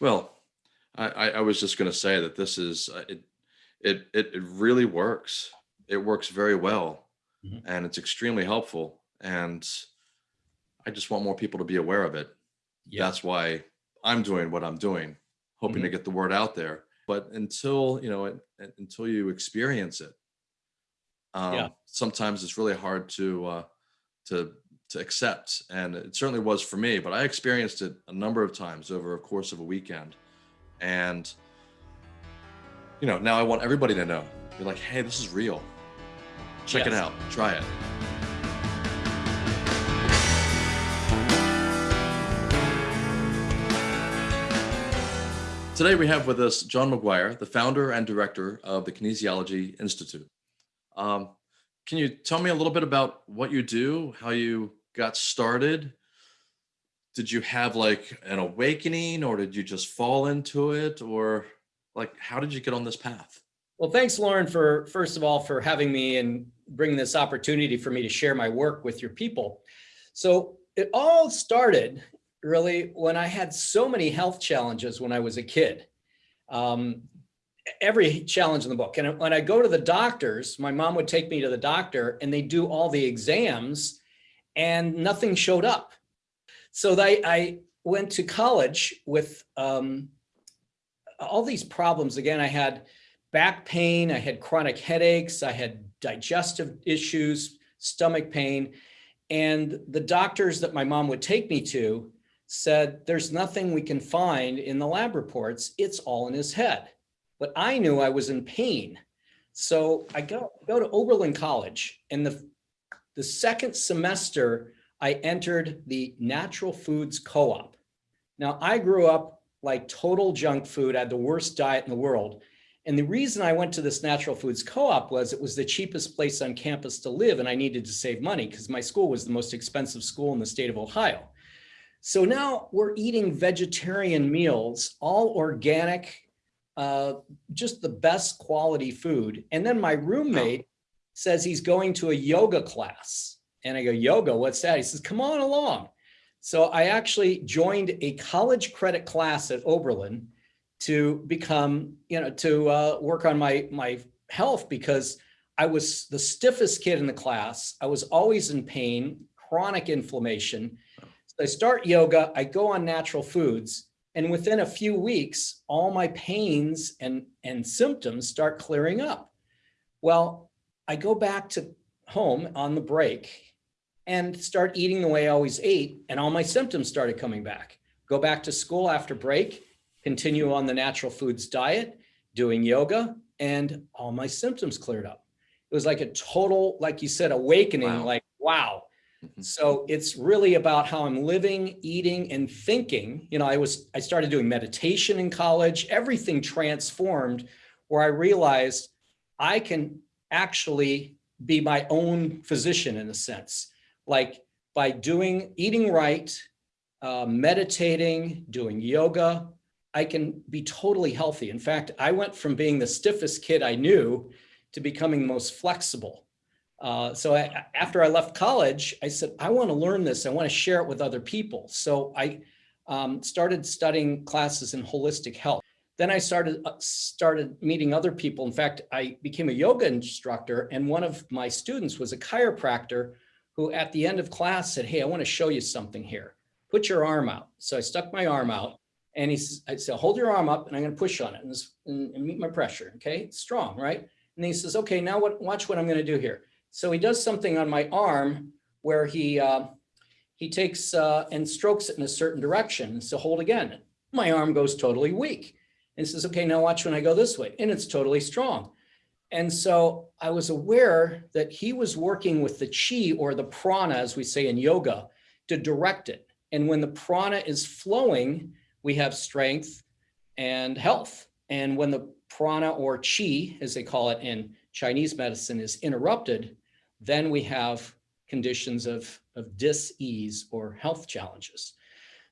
Well, I, I I was just going to say that this is, uh, it, it, it it really works. It works very well Mhm. and it's extremely helpful. And I just want more people to be aware of it. Yeah, That's why I'm doing what I'm doing, hoping to get the word out there. But until, you know, it- until you experience it, Yeah. um, sometimes it's really hard to, uh, to, to accept. And it certainly was for me, but I experienced it a number of times over a course of a weekend. And, you know, now I want everybody to know, be like, hey, this is real. Check it out, try it. Today we have with us John McGuire, the founder and director of the Kinesiology Institute. Um, can you tell me a little bit about what you do, how you got started? Did you have like an awakening or did you just fall into it? Or like, how did you get on this path? well, thanks, Lauren, for first of all, for having me and bringing this opportunity for me to share my work with your people. So it all started really when I had so many health challenges when I was a kid. Um, every challenge in the book. And when I go to the doctors, my mom would take me to the doctor and they do all the exams and nothing showed up. So they, I went to college with um, all these problems. Again, I had back pain, I had chronic headaches, I had digestive issues, stomach pain. And the doctors that my mom would take me to said, there's nothing we can find in the lab reports. It's all in his head. But I knew I was in pain. So I go, go to Oberlin College and the, the second semester, I entered the natural foods co-op. Now I grew up like total junk food, I had the worst diet in the world. And the reason I went to this natural foods co-op was it was the cheapest place on campus to live and I needed to save money because my school was the most expensive school in the state of Ohio. So now we're eating vegetarian meals, all organic, uh, just the best quality food. And then my roommate says he's going to a yoga class. And I go, yoga, what's that? He says, come on along. So I actually joined a college credit class at Oberlin to become, you know, to uh, work on my, my health because I was the stiffest kid in the class. I was always in pain, chronic inflammation. So I start yoga, I go on natural foods, and within a few weeks, all my pains and, and symptoms start clearing up. Well, I go back to home on the break and start eating the way I always ate, and all my symptoms started coming back. Go back to school after break, continue on the natural foods diet, doing yoga, and all my symptoms cleared up. It was like a total, like you said, awakening, Wow. like, wow. Mhm. So it's really about how I'm living, eating, and thinking. You know, I was, I started doing meditation in college, everything transformed where I realized I can actually be my own physician in a sense. Like by doing, eating right, uh, meditating, doing yoga, I can be totally healthy. In fact, I went from being the stiffest kid I knew to becoming the most flexible. Uh, so I, after I left college, I said, I want to learn this. I want to share it with other people. So I um, started studying classes in holistic health. Then I started uh, started meeting other people. In fact, I became a yoga instructor, and one of my students was a chiropractor who, at the end of class, said, "Hey, I want to show you something here. Put your arm out." So I stuck my arm out, and he "I said, hold your arm up, and I'm going to push on it and, and, and meet my pressure. Okay, it's strong, right?" And he says, "Okay, now what? Watch what I'm going to do here." So he does something on my arm where he uh, he takes uh, and strokes it in a certain direction. So hold again. My arm goes totally weak. And says, okay, now watch when I go this way. And it's totally strong. And so I was aware that he was working with the chi or the prana, as we say in yoga, to direct it. And when the prana is flowing, we have strength and health. And when the prana or chi, as they call it in Chinese medicine, is interrupted, then we have conditions of, of dis-ease or health challenges.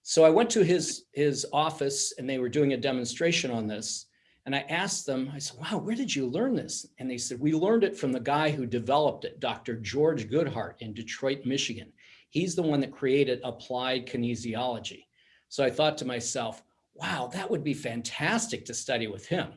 So I went to his, his office and they were doing a demonstration on this. And I asked them, I said, wow, where did you learn this? And they said, we learned it from the guy who developed it, Dr. George Goodheart in Detroit, Michigan. He's the one that created applied kinesiology. So I thought to myself, wow, that would be fantastic to study with him.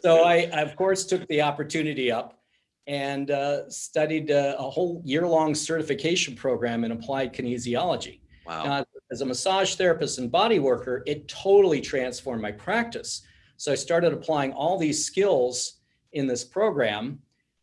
So I, I, of course, took the opportunity up and uh, studied uh, a whole year-long certification program in applied kinesiology. Wow. Now, as a massage therapist and body worker, it totally transformed my practice. So I started applying all these skills in this program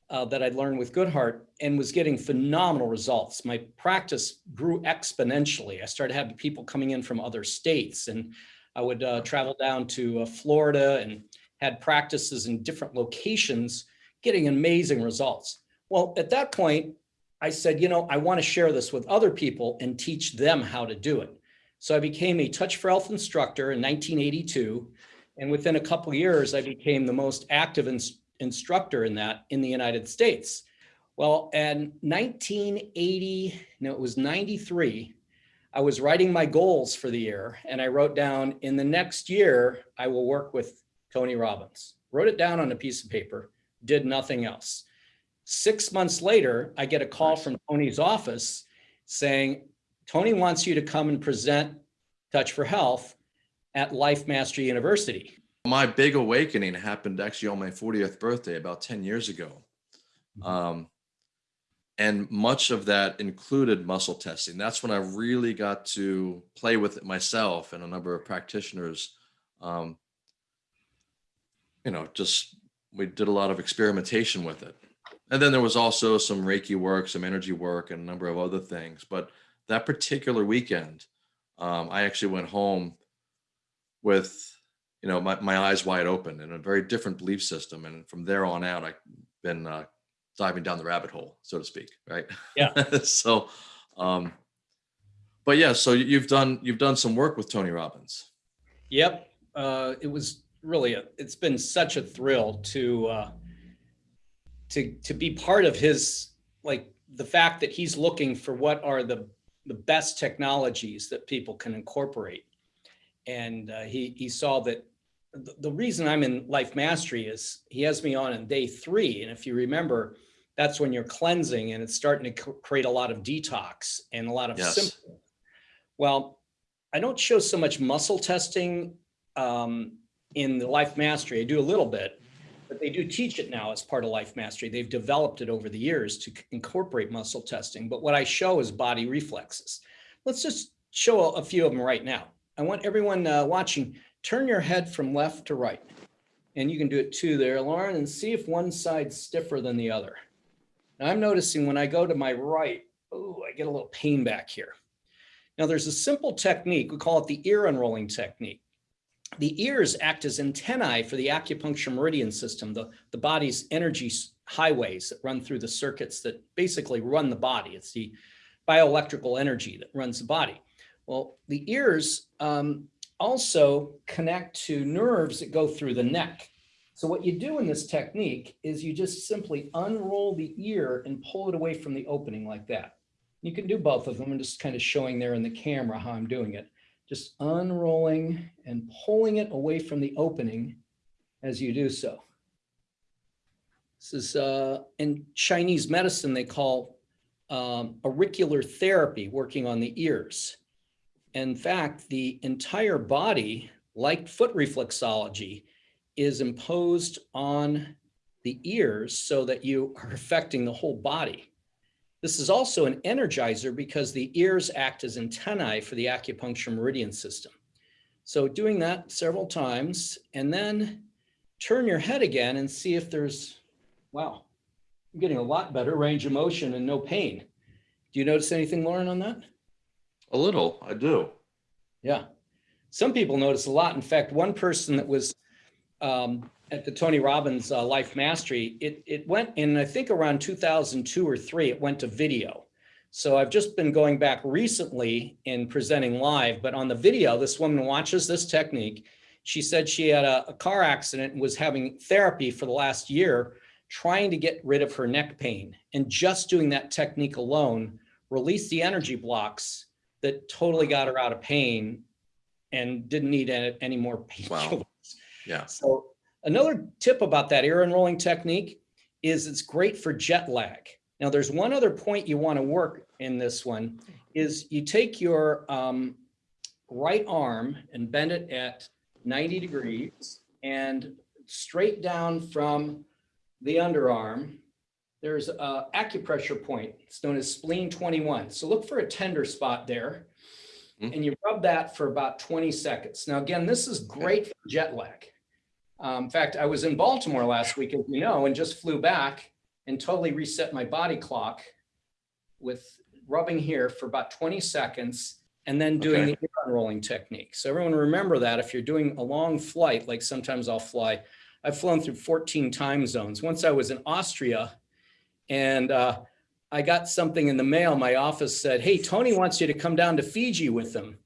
uh, that I'd learned with Goodheart and was getting phenomenal results. My practice grew exponentially. I started having people coming in from other states and I would uh, travel down to uh, Florida and had practices in different locations getting amazing results. Well, at that point, I said, you know, I want to share this with other people and teach them how to do it. So I became a Touch for Health instructor in 1982. And within a couple years, I became the most active ins instructor in that in the United States. Well, in 1980, no, it was 93, I was writing my goals for the year and I wrote down in the next year, I will work with Tony Robbins. Wrote it down on a piece of paper, did nothing else. Six months later, I get a call from Tony's office saying, Tony wants you to come and present Touch for Health at Life Mastery University. My big awakening happened actually on my 40th birthday about 10 years ago. Um, and much of that included muscle testing. That's when I really got to play with it myself and a number of practitioners. Um, you know, just we did a lot of experimentation with it. And then there was also some Reiki work, some energy work, and a number of other things. But that particular weekend, um, I actually went home with, you know, my, my eyes wide open and a very different belief system. And from there on out, I've been uh, diving down the rabbit hole, so to speak, right? Yeah. so, um, but yeah, so you've done you've done some work with Tony Robbins. Yep, uh, it was really a, it's been such a thrill to uh, to to be part of his like the fact that he's looking for what are the the best technologies that people can incorporate, and uh, he he saw that the, the reason I'm in Life Mastery is he has me on in day three, and if you remember, that's when you're cleansing and it's starting to create a lot of detox and a lot of Yes. symptoms. Well, I don't show so much muscle testing um, in the Life Mastery. I do a little bit, but they do teach it now as part of Life Mastery. They've developed it over the years to incorporate muscle testing. But what I show is body reflexes. Let's just show a, few of them right now. I want everyone uh, watching, turn your head from left to right. And you can do it too there, Lauren, and see if one side's stiffer than the other. Now I'm noticing when I go to my right, oh, I get a little pain back here. Now there's a simple technique, we call it the ear unrolling technique. The ears act as antennae for the acupuncture meridian system, the, the body's energy highways that run through the circuits that basically run the body. It's the bioelectrical energy that runs the body. Well, the ears um, also connect to nerves that go through the neck. So what you do in this technique is you just simply unroll the ear and pull it away from the opening like that. You can do both of them. I'm just kind of showing there in the camera how I'm doing it. Just unrolling and pulling it away from the opening as you do so. This is uh, in Chinese medicine, they call um, auricular therapy, working on the ears. In fact, the entire body, like foot reflexology, is imposed on the ears so that you are affecting the whole body. This is also an energizer because the ears act as antennae for the acupuncture meridian system. So doing that several times and then turn your head again and see if there's, wow, I'm getting a lot better range of motion and no pain. Do you notice anything, Lauren, on that? A little, I do. Yeah. Some people notice a lot. In fact, one person that was um, at the Tony Robbins uh, Life Mastery, it, it went in, I think around 2002 or three, it went to video. So I've just been going back recently in presenting live, but on the video, this woman watches this technique. She said she had a, a car accident and was having therapy for the last year, trying to get rid of her neck pain. And just doing that technique alone released the energy blocks that totally got her out of pain and didn't need any, any more painkillers. Yeah. So another tip about that ear enrolling technique is it's great for jet lag. Now there's one other point you want to work in this one is you take your um, right arm and bend it at 90 degrees and straight down from the underarm, there's a acupressure point. It's known as spleen 21. So look for a tender spot there. Mhm. And you rub that for about 20 seconds. Now, again, this is great for jet lag. Um, in fact, I was in Baltimore last week, as you know, and just flew back and totally reset my body clock with rubbing here for about 20 seconds and then doing Okay. the unrolling technique. So everyone remember that if you're doing a long flight, like sometimes I'll fly, I've flown through 14 time zones. Once I was in Austria and uh, I got something in the mail. My office said, hey, Tony wants you to come down to Fiji with him.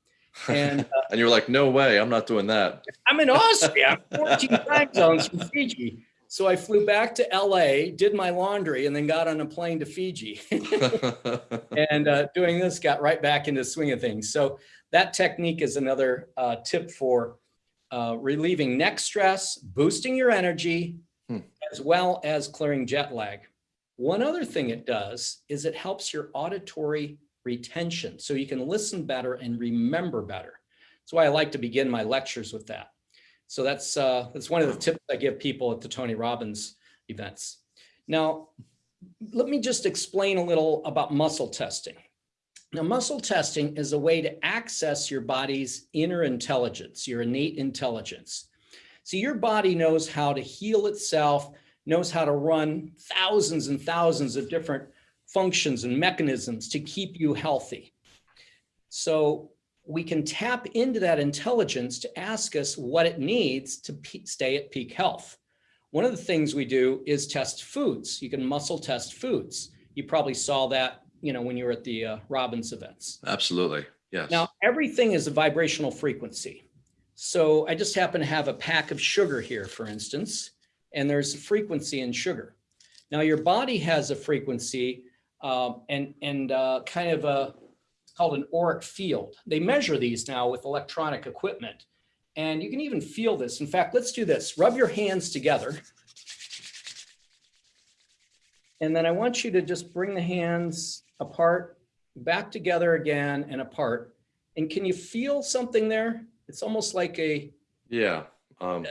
And uh, and you're like, no way, I'm not doing that. I'm in Austria, I'm 14 time zones from Fiji. So I flew back to LA, did my laundry, and then got on a plane to Fiji. and uh, doing this got right back into the swing of things. So that technique is another uh, tip for uh, relieving neck stress, boosting your energy, Hmm. as well as clearing jet lag. One other thing it does is it helps your auditory retention so you can listen better and remember better. That's why I like to begin my lectures with that. So that's uh, that's one of the tips I give people at the Tony Robbins events. Now, let me just explain a little about muscle testing. Now, muscle testing is a way to access your body's inner intelligence, your innate intelligence. So your body knows how to heal itself, knows how to run thousands and thousands of different functions and mechanisms to keep you healthy. So we can tap into that intelligence to ask us what it needs to stay at peak health. One of the things we do is test foods. You can muscle test foods. You probably saw that, you know, when you were at the uh, Robbins events. Absolutely. Yes. Now, everything is a vibrational frequency. So I just happen to have a pack of sugar here, for instance, and there's a frequency in sugar. Now, your body has a frequency um, and, and uh, kind of a, it's called an auric field. They measure these now with electronic equipment. And you can even feel this. In fact, let's do this. Rub your hands together. And then I want you to just bring the hands apart, back together again and apart. And can you feel something there? It's almost like a yeah. Um,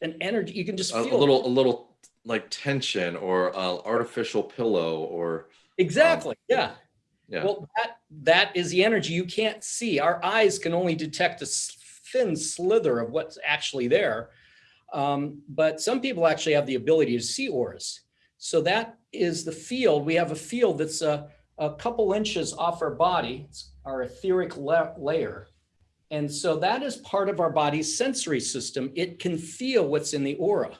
an energy. You can just a, feel a it. little, a little like tension or uh, artificial pillow or exactly. yeah. yeah. Well, that that is the energy you can't see. Our eyes can only detect a thin slither of what's actually there. Um, but some people actually have the ability to see auras. So that is the field. We have a field that's a, a couple inches off our body, it's our etheric la- layer. And so that is part of our body's sensory system. It can feel what's in the aura.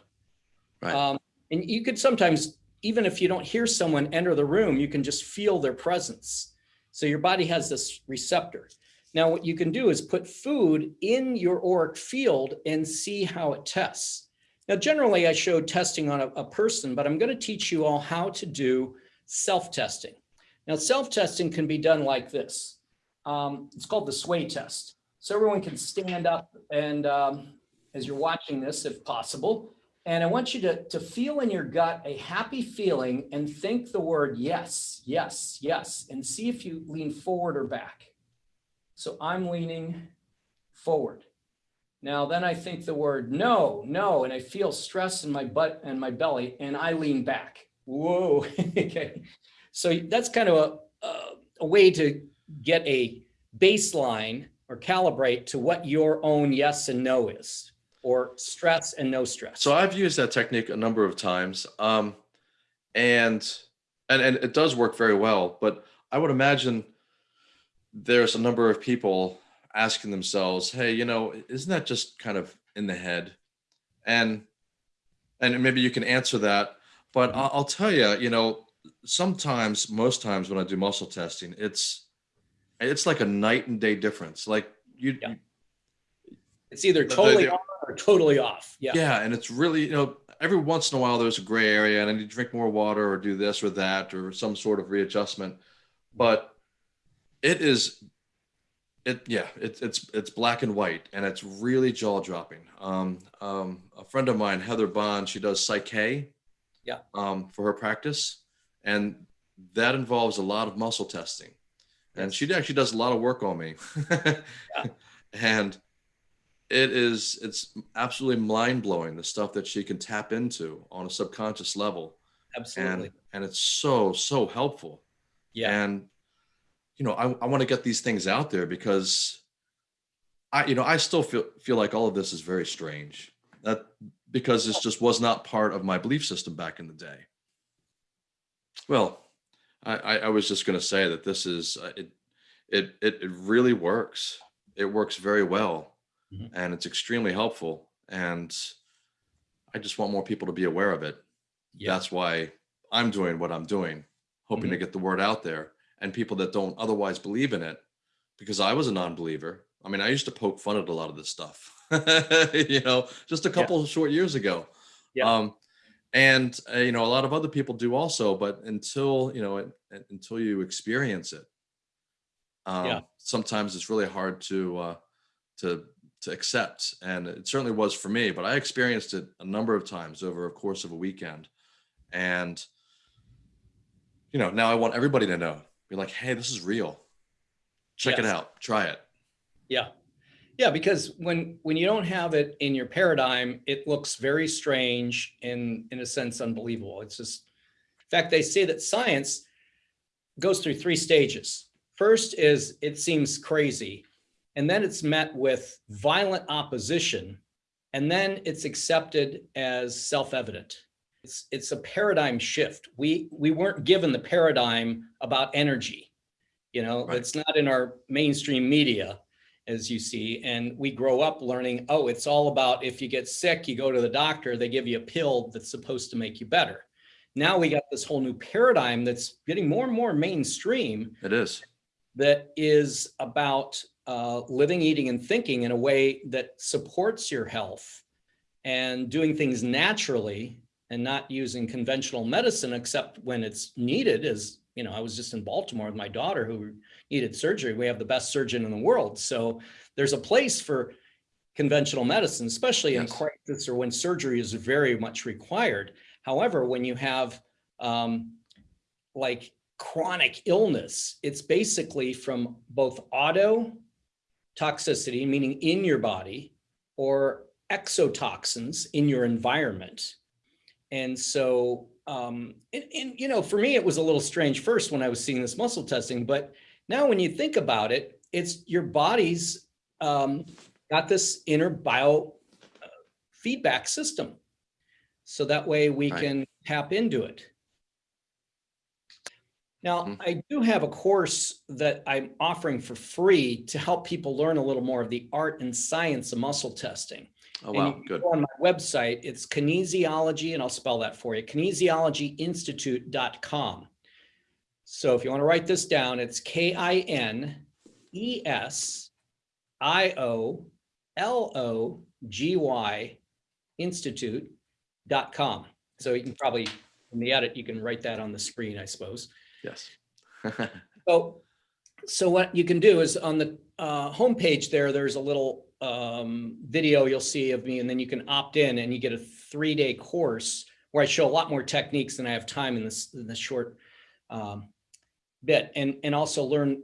Right. Um, and you could sometimes, even if you don't hear someone enter the room, you can just feel their presence. So your body has this receptor. Now, what you can do is put food in your auric field and see how it tests. Now, generally, I showed testing on a, a person, but I'm going to teach you all how to do self-testing. Now, self-testing can be done like this. Um, it's called the sway test. So everyone can stand up and um, as you're watching this, if possible, and I want you to, to feel in your gut a happy feeling and think the word yes, yes, yes, and see if you lean forward or back. So I'm leaning forward. Now then I think the word no, no, and I feel stress in my butt and my belly and I lean back. Whoa. okay. So that's kind of a, a, a way to get a baseline or calibrate to what your own yes and no is or stress and no stress. So I've used that technique a number of times, um, and and and it does work very well. But I would imagine there's a number of people asking themselves, "Hey, you know, isn't that just kind of in the head?" And and maybe you can answer that. But I'll, I'll tell you, you know, sometimes, most times when I do muscle testing, it's it's like a night and day difference. Like you, Yeah. you It's either The- the- totally the- or totally off. Yeah. yeah and it's really you know every once in a while there's a gray area and i need to drink more water or do this or that or some sort of readjustment but it is it yeah it's it's it's black and white and it's really jaw dropping um, um a friend of mine heather bond she does Psych K Yeah. um for her practice and that involves a lot of muscle testing and she actually does a lot of work on me and it is it's absolutely mind blowing the stuff that she can tap into on a subconscious level, Absolutely. and and it's so so helpful. Yeah. And you know, I, I want to get these things out there because I you know I still feel feel like all of this is very strange. That because this just was not part of my belief system back in the day. Well, I, I, I was just going to say that this is uh, it, it it it really works. It works very well, Mhm. and it's extremely helpful. And I just want more people to be aware of it. Yeah. That's why I'm doing what I'm doing, hoping to get the word out there. And people that don't otherwise believe in it, because I was a non-believer. I mean, I used to poke fun at a lot of this stuff, you know, just a couple of short years ago. Yeah. Um, and uh, you know, a lot of other people do also, but until you know, it, it- until you experience it, um, Yeah. sometimes it's really hard to uh, to to accept. And it certainly was for me. But I experienced it a number of times over a course of a weekend, and you know, now I want everybody to know, be like, hey, this is real. Check it out. Try it. Yeah. Yeah, because when when you don't have it in your paradigm, it looks very strange and in a sense unbelievable. It's just in fact, they say that science goes through three stages. First is it seems crazy, and then it's met with violent opposition, and then it's accepted as self-evident. It's it's a paradigm shift. We we weren't given the paradigm about energy. You know, Right. it's not in our mainstream media as you see. And we grow up learning, oh, it's all about if you get sick, you go to the doctor, they give you a pill that's supposed to make you better. Now we got this whole new paradigm that's getting more and more mainstream It is. that is about uh, living, eating, and thinking in a way that supports your health and doing things naturally and not using conventional medicine except when it's needed. As you know, I was just in Baltimore with my daughter who needed surgery. We have the best surgeon in the world, so there's a place for conventional medicine, especially in crisis or when surgery is very much required. However, when you have um, like chronic illness, it's basically from both auto toxicity, meaning in your body, or exotoxins in your environment. And so, um, and, and, you know, for me, it was a little strange first when I was seeing this muscle testing, but now when you think about it, it's your body's um, got this inner bio uh, feedback system. So that way we Right. can tap into it. Now, Mhm. I do have a course that I'm offering for free to help people learn a little more of the art and science of muscle testing. Oh wow, good. go On my website, it's kinesiology, and I'll spell that for you, kinesiologyinstitute.com. So if you want to write this down, it's K I N E S I O L O G Y institute.com. So you can probably, in the edit, you can write that on the screen, I suppose. Yes. So, so what you can do is on the uh, homepage there, there's a little um, video you'll see of me, and then you can opt in and you get a three-day course where I show a lot more techniques than I have time in this, in this short um, bit, and, and also learn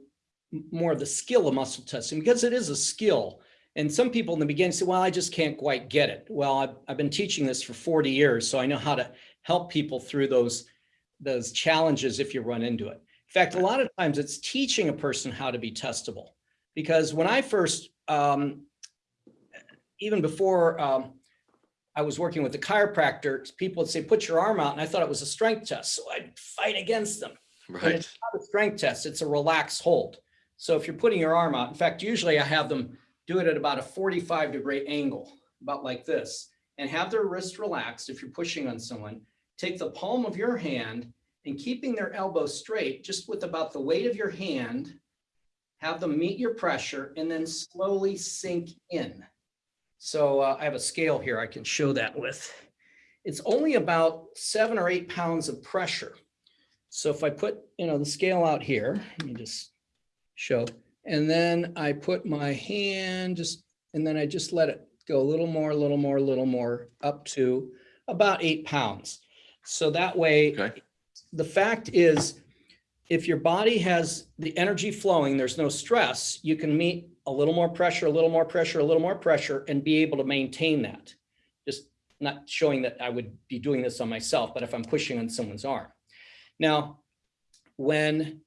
more of the skill of muscle testing because it is a skill. And some people in the beginning say, well, I just can't quite get it. Well, I've, I've been teaching this for 40 years, so I know how to help people through those, those challenges if you run into it. In fact, a lot of times it's teaching a person how to be testable. Because when I first, um, even before um, I was working with the chiropractor, people would say, put your arm out. And I thought it was a strength test. So I'd fight against them. But right. it's not a strength test, it's a relaxed hold. So if you're putting your arm out, in fact, usually I have them do it at about a 45 degree angle, about like this, and have their wrist relaxed if you're pushing on someone. Take the palm of your hand and keeping their elbow straight, just with about the weight of your hand, have them meet your pressure and then slowly sink in. So uh, I have a scale here I can show that with. It's only about seven or eight pounds of pressure. So if I put, you know, the scale out here, let me just show, and then I put my hand just, and then I just let it go a little more, a little more, a little more, up to about eight pounds. So that way, Okay. the fact is, if your body has the energy flowing, there's no stress, you can meet a little more pressure, a little more pressure, a little more pressure, and be able to maintain that. Just not showing that I would be doing this on myself, but if I'm pushing on someone's arm. Now, when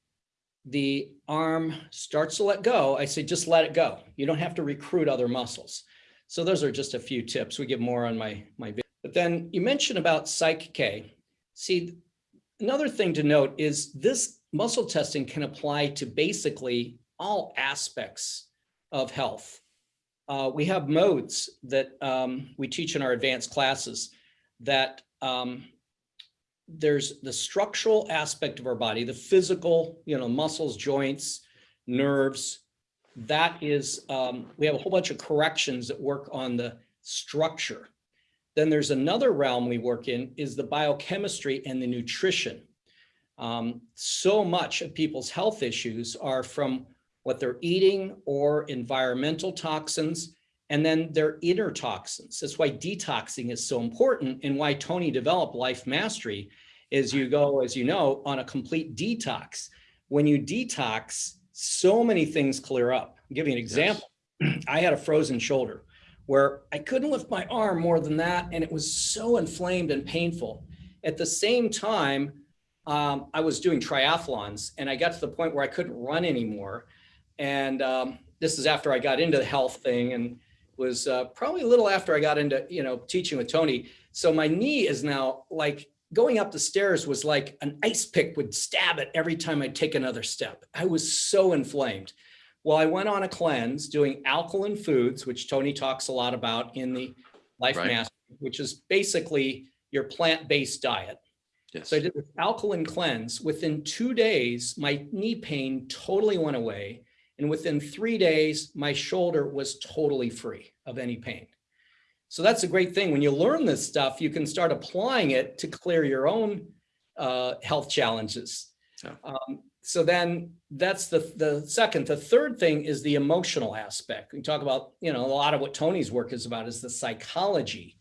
the arm starts to let go, I say just let it go. You don't have to recruit other muscles. So those are just a few tips. We give more on my my video. But then you mentioned about Psych K. See, another thing to note is this muscle testing can apply to basically all aspects of health. Uh, we have modes that um, we teach in our advanced classes that um, there's the structural aspect of our body, the physical, you know, muscles, joints, nerves. That is, um, we have a whole bunch of corrections that work on the structure. Then there's another realm we work in is the biochemistry and the nutrition. Um, so much of people's health issues are from what they're eating or environmental toxins, and then their inner toxins. That's why detoxing is so important and why Tony developed Life Mastery is you go, as you know, on a complete detox. When you detox, so many things clear up. I'll give you an example. I had a frozen shoulder where I couldn't lift my arm more than that. And it was so inflamed and painful. At the same time, um, I was doing triathlons and I got to the point where I couldn't run anymore. And um, this is after I got into the health thing and was uh, probably a little after I got into, you know, teaching with Tony. So my knee is now like going up the stairs was like an ice pick would stab it every time I'd take another step. I was so inflamed. Well, I went on a cleanse doing alkaline foods, which Tony talks a lot about in the Life Right. Master, which is basically your plant-based diet. Yes. So I did this alkaline cleanse. Within two days, my knee pain totally went away. And within three days, my shoulder was totally free of any pain. So that's a great thing. When you learn this stuff, you can start applying it to clear your own uh, health challenges. Yeah. Um, so then that's the, the second. The third thing is the emotional aspect. We talk about, you know, a lot of what Tony's work is about is the psychology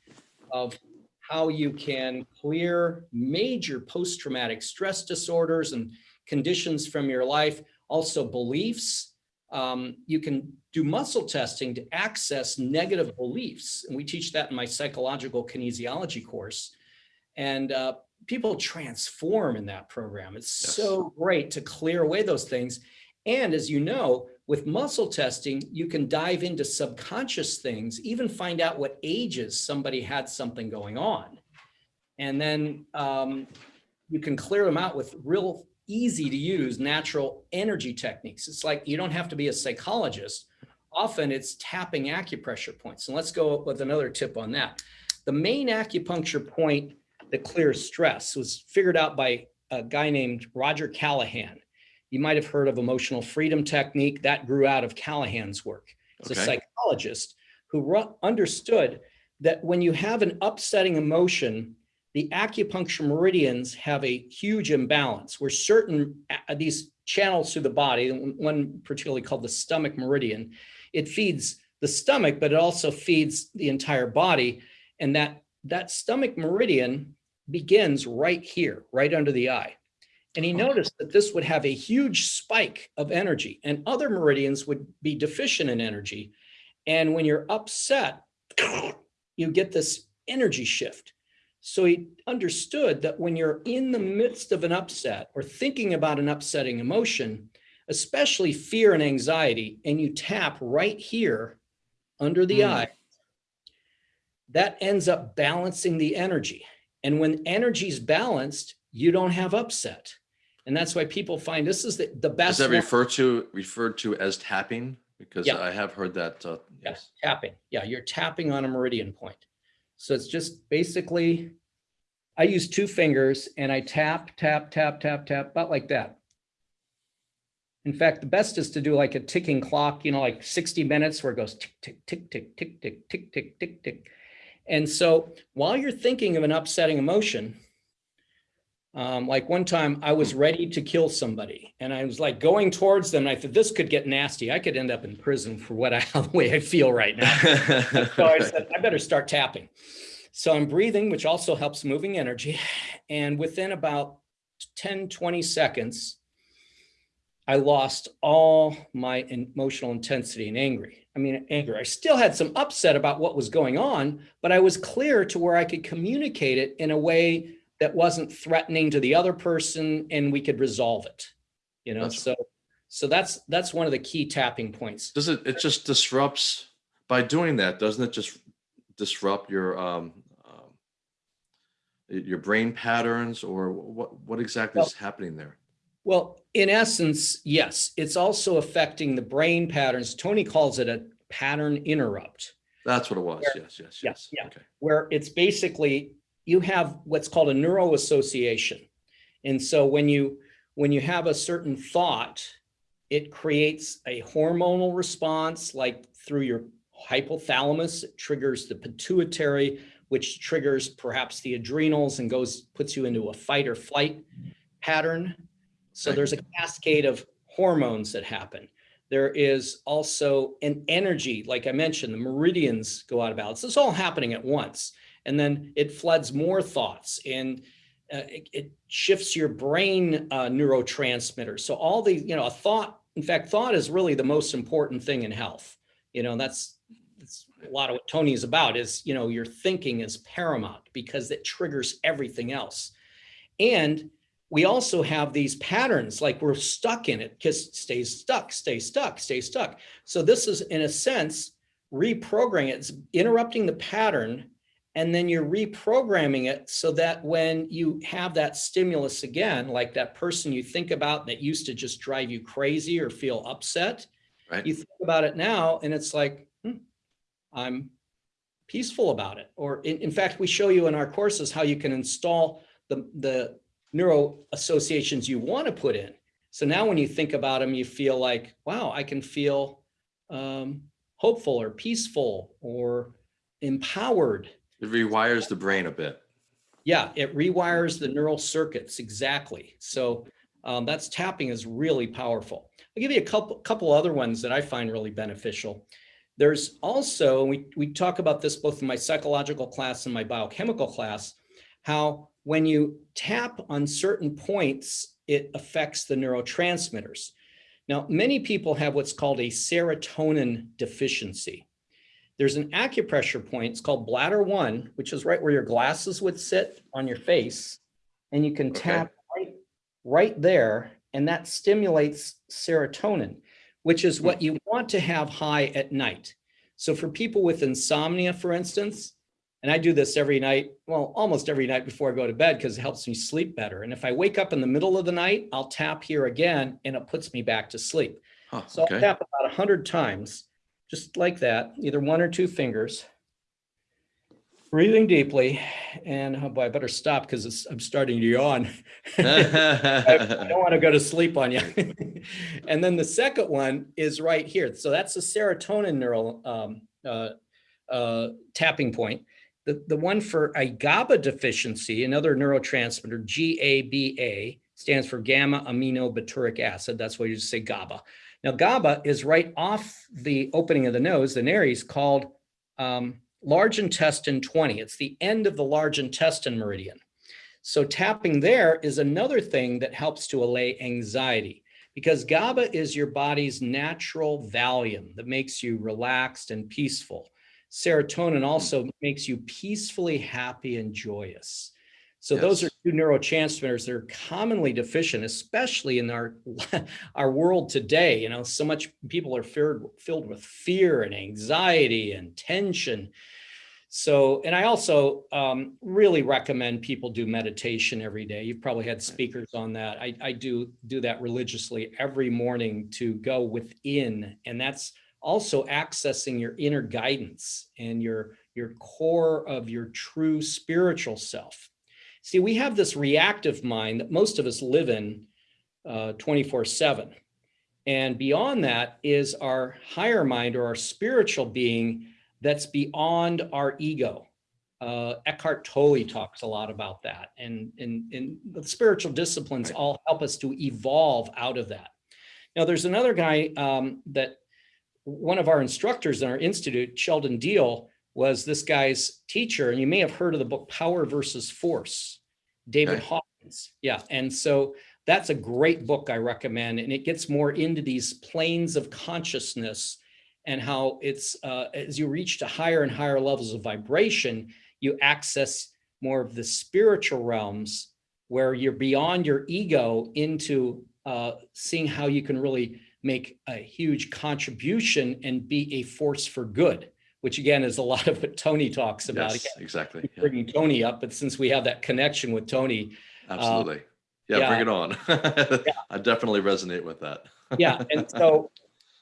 of how you can clear major post-traumatic stress disorders and conditions from your life, also beliefs. Um, you can do muscle testing to access negative beliefs. And we teach that in my psychological kinesiology course. And uh, people transform in that program. It's Yes. so great to clear away those things. And as you know, with muscle testing, you can dive into subconscious things, even find out what ages somebody had something going on. And then um, you can clear them out with real easy to use natural energy techniques. It's like you don't have to be a psychologist. Often it's tapping acupressure points. And let's go with another tip on that. The main acupuncture point that clears stress was figured out by a guy named Roger Callahan. You might have heard of emotional freedom technique that grew out of Callahan's work. It's a psychologist who understood that when you have an upsetting emotion, the acupuncture meridians have a huge imbalance where certain uh, uh, these channels through the body, one particularly called the stomach meridian, it feeds the stomach, but it also feeds the entire body. And that, that stomach meridian begins right here, right under the eye. And he Oh. noticed that this would have a huge spike of energy and other meridians would be deficient in energy. And when you're upset, you get this energy shift. So he understood that when you're in the midst of an upset or thinking about an upsetting emotion, especially fear and anxiety, and you tap right here under the Mm. eye, that ends up balancing the energy. And when energy is balanced, you don't have upset. And that's why people find this is the, the best. Is that referred to referred to as tapping? Because Yeah. I have heard that. Uh, Yeah, yes. tapping. Yeah, you're tapping on a meridian point. So it's just basically, I use two fingers and I tap, tap, tap, tap, tap, about like that. In fact, the best is to do like a ticking clock, you know, like 60 minutes where it goes tick, tick, tick, tick, tick, tick, tick, tick, tick, tick. And so while you're thinking of an upsetting emotion, um, like one time I was ready to kill somebody and I was like going towards them. And I thought this could get nasty. I could end up in prison for what I, the way I feel right now. So I said, I better start tapping. So I'm breathing, which also helps moving energy. And within about 10, 20 seconds, I lost all my emotional intensity and angry. I mean, anger. I still had some upset about what was going on, but I was clear to where I could communicate it in a way that wasn't threatening to the other person and we could resolve it. You know, That's- so so that's that's one of the key tapping points. Does it, it just disrupts, by doing that, doesn't it just disrupt your, um, um, your brain patterns or what, what exactly is happening there? Well, in essence, yes, it's also affecting the brain patterns. Tony calls it a pattern interrupt. That's what it was. Where- Yes, yes, yeah, yes. yeah. Okay. where it's basically you have what's called a neural association. And so when you when you have a certain thought, it creates a hormonal response like through your hypothalamus, it triggers the pituitary, which triggers perhaps the adrenals and goes puts you into a fight or flight pattern. So there's a cascade of hormones that happen. There is also an energy, like I mentioned, the meridians go out of balance. It's all happening at once. And then it floods more thoughts and uh, it, it shifts your brain uh, neurotransmitters. So all the, you know, a thought, in fact, thought is really the most important thing in health. You know, that's, that's a lot of what Tony is about is, you know, your thinking is paramount because it triggers everything else. And we also have these patterns like we're stuck in it because stays stuck, stay stuck, stay stuck. So this is in a sense reprogramming it. It's interrupting the pattern and then you're reprogramming it so that when you have that stimulus again, like that person you think about that used to just drive you crazy or feel upset, Right. you think about it now and it's like, hmm, I'm peaceful about it. Or in, in fact, we show you in our courses how you can install the, the neuro associations you want to put in. So now when you think about them, you feel like, wow, I can feel um, hopeful or peaceful or empowered. It rewires the brain a bit. Yeah, it rewires the neural circuits exactly. So um, that's tapping is really powerful. I'll give you a couple couple other ones that I find really beneficial. There's also we we talk about this both in my psychological class and my biochemical class, how when you tap on certain points, it affects the neurotransmitters. Now, many people have what's called a serotonin deficiency. There's an acupressure point, it's called bladder one, which is right where your glasses would sit on your face. And you can Okay. tap right, right there, and that stimulates serotonin, which is what hmm. you want to have high at night. So for people with insomnia, for instance, and I do this every night, well, almost every night before I go to bed because it helps me sleep better. And if I wake up in the middle of the night, I'll tap here again and it puts me back to sleep. Huh, So I'll tap about a hundred times, just like that, either one or two fingers. Breathing deeply, and oh boy, I better stop because I'm starting to yawn. I don't want to go to sleep on you. and then the second one is right here. So that's the serotonin neural um, uh, uh, tapping point. The, the one for a GABA deficiency, another neurotransmitter, GABA, stands for gamma aminobutyric acid. That's why you just say GABA. Now, GABA is right off the opening of the nose, the nares, called um, large intestine 20. It's the end of the large intestine meridian. So tapping there is another thing that helps to allay anxiety because GABA is your body's natural Valium that makes you relaxed and peaceful. Serotonin also makes you peacefully happy and joyous. So those are two neurotransmitters that are commonly deficient, especially in our our world today. You know, so much people are filled filled with fear and anxiety and tension. So, and I also um, really recommend people do meditation every day. You've probably had speakers on that. I, I do do that religiously every morning to go within, and that's also accessing your inner guidance and your your core of your true spiritual self. See, we have this reactive mind that most of us live in uh, 24 7. And beyond that is our higher mind or our spiritual being that's beyond our ego. Uh, Eckhart Tolle talks a lot about that. And, and, and the spiritual disciplines all help us to evolve out of that. Now, there's another guy um, that one of our instructors in our institute, Sheldon Deal, was this guy's teacher. And you may have heard of the book Power versus Force, David Okay. Hawkins. Yeah. And so that's a great book I recommend. And it gets more into these planes of consciousness and how it's, uh, as you reach to higher and higher levels of vibration, you access more of the spiritual realms where you're beyond your ego into uh, seeing how you can really make a huge contribution and be a force for good, which again is a lot of what Tony talks about. Yes, Again, exactly. keep Yeah, bringing Tony up, but since we have that connection with Tony, uh, absolutely. Yeah, yeah. bring it on. I definitely resonate with that. yeah, and so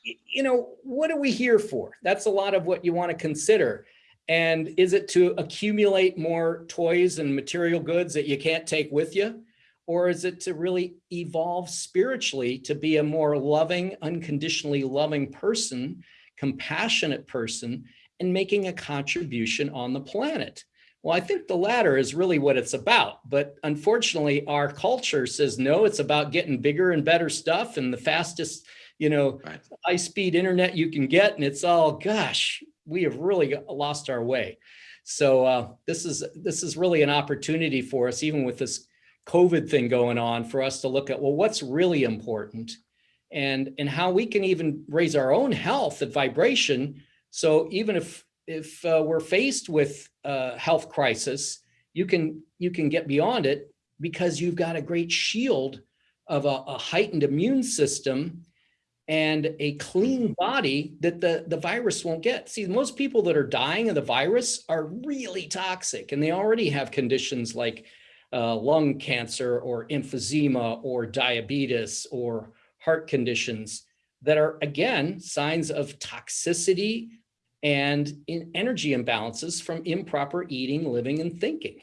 you know, what are we here for? That's a lot of what you want to consider. And is it to accumulate more toys and material goods that you can't take with you? Or is it to really evolve spiritually to be a more loving, unconditionally loving person, compassionate person, and making a contribution on the planet? Well, I think the latter is really what it's about. But unfortunately, our culture says, no, it's about getting bigger and better stuff and the fastest, you know, Right. high speed internet you can get. And it's all, gosh, we have really lost our way. So uh, this is this is really an opportunity for us, even with this COVID thing going on, for us to look at, well, what's really important and, and how we can even raise our own health and vibration. So even if, if uh, we're faced with a health crisis, you can, you can get beyond it because you've got a great shield of a, a heightened immune system and a clean body that the, the virus won't get. See, most people that are dying of the virus are really toxic and they already have conditions like uh, lung cancer or emphysema or diabetes or heart conditions that are, again, signs of toxicity and in energy imbalances from improper eating, living, and thinking.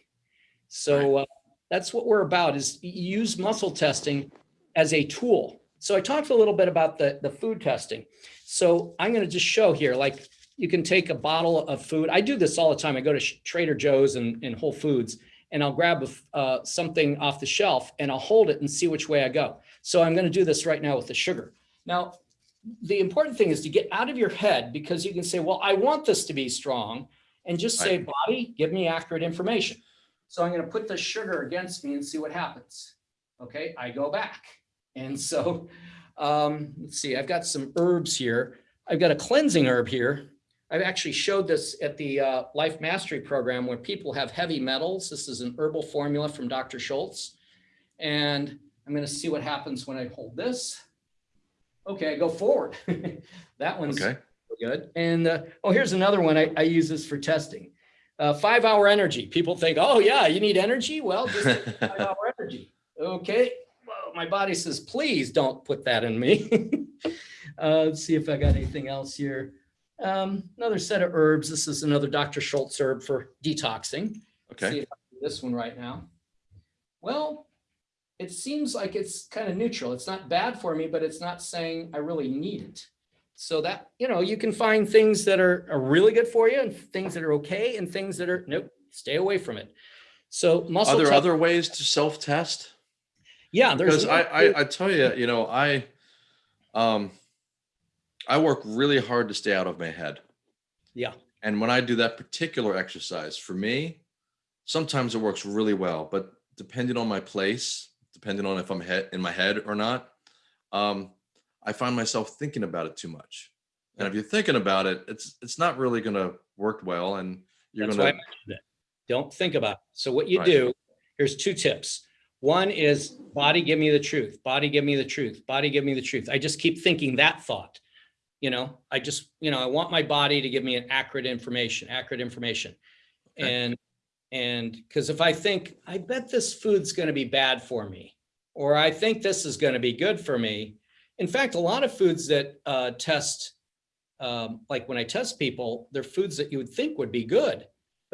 So uh, that's what we're about is use muscle testing as a tool. So I talked a little bit about the, the food testing. So I'm going to just show here, like you can take a bottle of food. I do this all the time. I go to Trader Joe's and, and Whole Foods and I'll grab a uh, something off the shelf and I'll hold it and see which way I go. So I'm going to do this right now with the sugar. Now, the important thing is to get out of your head because you can say, well, I want this to be strong and just say, body, give me accurate information. So I'm going to put the sugar against me and see what happens. Okay, I go back. And so, um, let's see, I've got some herbs here. I've got a cleansing herb here. I've actually showed this at the uh, Life Mastery Program where people have heavy metals. This is an herbal formula from Dr. Schulze. And I'm going to see what happens when I hold this. Okay, I go forward. that one's Okay. good. And uh, oh, here's another one. I, I use this for testing. Uh, five hour energy. People think, oh yeah, you need energy. Well, just five hour energy. Okay. Well, my body says, please don't put that in me. uh, let's see if I got anything else here. Um, another set of herbs. This is another Dr. Schulze herb for detoxing. See Okay. if I do this one right now. Well, it seems like it's kind of neutral. It's not bad for me, but it's not saying I really need it. So that, you know, you can find things that are, are really good for you and things that are okay and things that are, nope, stay away from it. So muscle. Are there other ways to self-test? Yeah, there's. Because I, I, I tell you, you know, I, um, I work really hard to stay out of my head. Yeah. And when I do that particular exercise, for me, sometimes it works really well, but depending on my place, depending on if I'm head in my head or not, um, I find myself thinking about it too much. And if you're thinking about it, it's it's not really going to work well, and you're That's why I going to. Don't think about it. So what you Right. do, here's two tips. One is body, give me the truth. Body, give me the truth. Body, give me the truth. I just keep thinking that thought. You know, I just, you know, I want my body to give me an accurate information, accurate information. Okay. And, and because if I think, I bet this food's going to be bad for me, or I think this is going to be good for me. In fact, a lot of foods that uh, test, um, like when I test people, they're foods that you would think would be good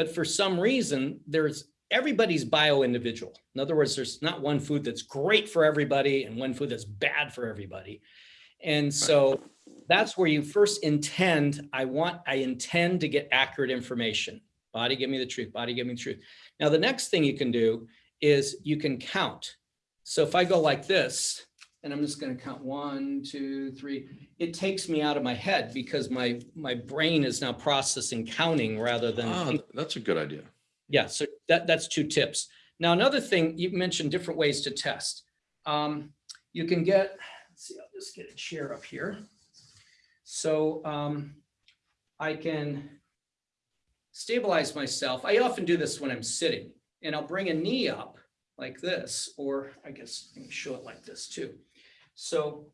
but for some reason, there's everybody's bio individual. In other words, there's not one food that's great for everybody and one food that's bad for everybody. And so that's where you first intend, I want, I intend to get accurate information. Body, give me the truth. Body, give me the truth. Now, the next thing you can do is you can count. So if I go like this, and I'm just going to count one, two, three, it takes me out of my head because my, my brain is now processing counting rather than ah, that's a good idea. Yeah, so that, that's two tips. Now, another thing, you mentioned different ways to test. um, you can get, let's see, I'll just get a chair up here. So um, I can stabilize myself. I often do this when I'm sitting and I'll bring a knee up like this, or I guess let me show it like this too. So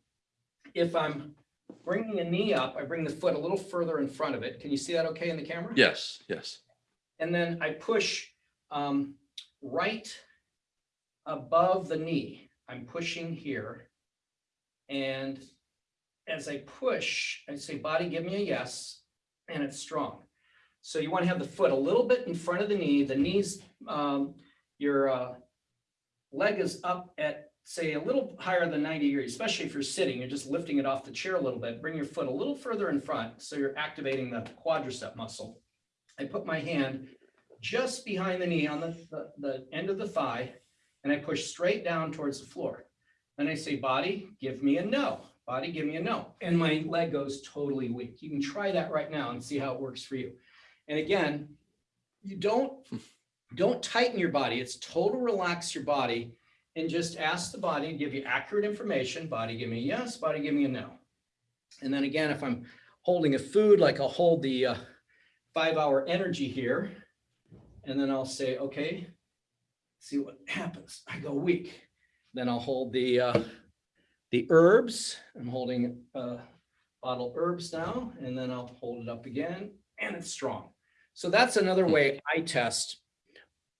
if I'm bringing a knee up, I bring the foot a little further in front of it. Can you see that okay in the camera? Yes, yes. And then I push um, right above the knee. I'm pushing here. And as I push, I say, body, give me a yes, and it's strong. So you want to have the foot a little bit in front of the knee, the knees, um, your uh, leg is up at, say, a little higher than 90 degrees, especially if you're sitting, you're just lifting it off the chair a little bit. Bring your foot a little further in front, so you're activating the quadricep muscle. I put my hand just behind the knee on the, the, the end of the thigh, and I push straight down towards the floor. Then I say, body, give me a no. Body, give me a no. And my leg goes totally weak. You can try that right now and see how it works for you. And again, you don't, don't tighten your body. It's total relax your body and just ask the body to give you accurate information. Body, give me a yes, body, give me a no. And then again, if I'm holding a food, like I'll hold the uh, five hour energy here, and then I'll say, okay, see what happens. I go weak. Then I'll hold the, uh, the herbs. I'm holding a bottle of herbs now, and then I'll hold it up again, and it's strong. So that's another way I test,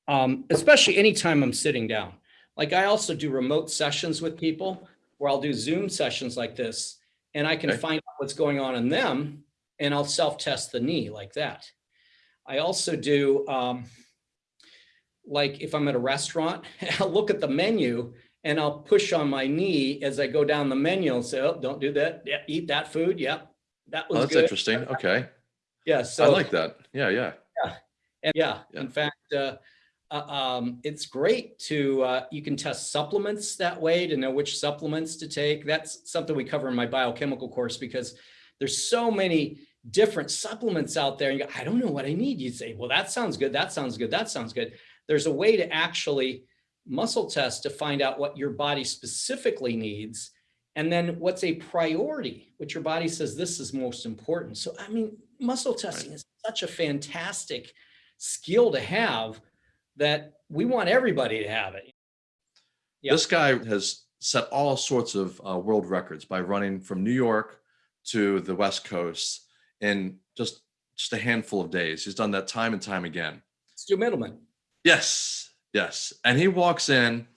um, especially anytime I'm sitting down. Like I also do remote sessions with people where I'll do Zoom sessions like this, and I can Okay. find out what's going on in them, and I'll self-test the knee like that. I also do, um, like if I'm at a restaurant, I'll look at the menu and I'll push on my knee as I go down the menu and say, oh, don't do that. Yeah, eat that food. Yep. That was Oh, that's good. interesting. Okay. Yeah. I like that. Yeah, yeah. and yeah, Yeah. in fact, uh, uh, um, it's great to, uh, you can test supplements that way to know which supplements to take. That's something we cover in my biochemical course because there's so many different supplements out there. And you go, I don't know what I need. You say, well, that sounds good. That sounds good. That sounds good. There's a way to actually muscle test to find out what your body specifically needs. And then what's a priority, what your body says this is most important. So, I mean, muscle testing is such a fantastic skill to have that we want everybody to have it. Yeah. This guy has set all sorts of uh, world records by running from New York to the West Coast in just just a handful of days. He's done that time and time again. Stu Mittleman. Yes, yes. And he walks in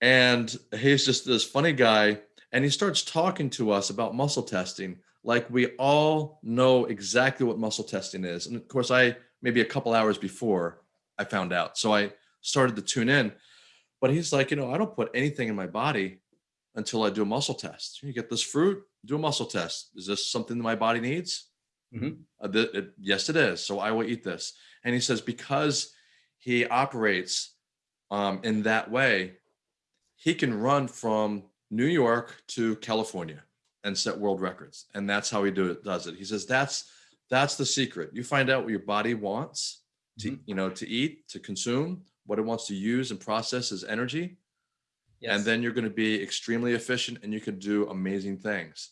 and he's just this funny guy and he starts talking to us about muscle testing like we all know exactly what muscle testing is. And of course, I maybe a couple hours before I found out. So I started to tune in. But he's like, you know, I don't put anything in my body until I do a muscle test. You get this fruit, do a muscle test. Is this something that my body needs? Mhm. Uh, th- it- yes, it is. So I will eat this. And he says, because he operates um, in that way, he can run from New York to California and set world records. And that's how he do it, does it. He says, that's, that's the secret. You find out what your body wants to, Mhm. you know, to eat, to consume, what it wants to use and process as energy. Yes. And then you're going to be extremely efficient and you can do amazing things.